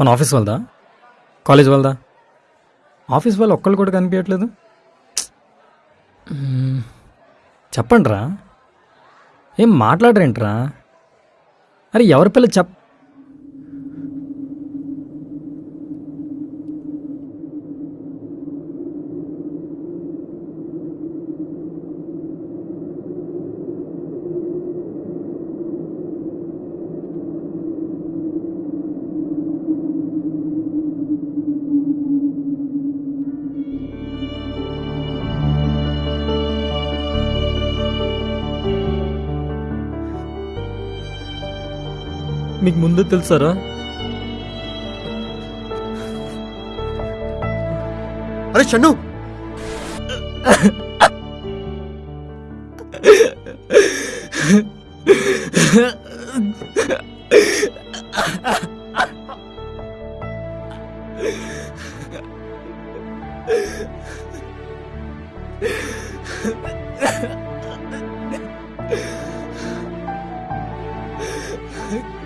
మన ఆఫీస్ వాళ్ళదా? కాలేజ్ వాళ్ళదా? ఆఫీస్ వాళ్ళు ఒక్కళ్ళు కూడా కనిపించట్లేదు. చెప్పండి చెప్పండిరా. ఏం మాట్లాడరేంట్రా? అరే ఎవరి పిల్ల చెప్ మీకు ముందు తెలుసారా అరే షన్ను Huh?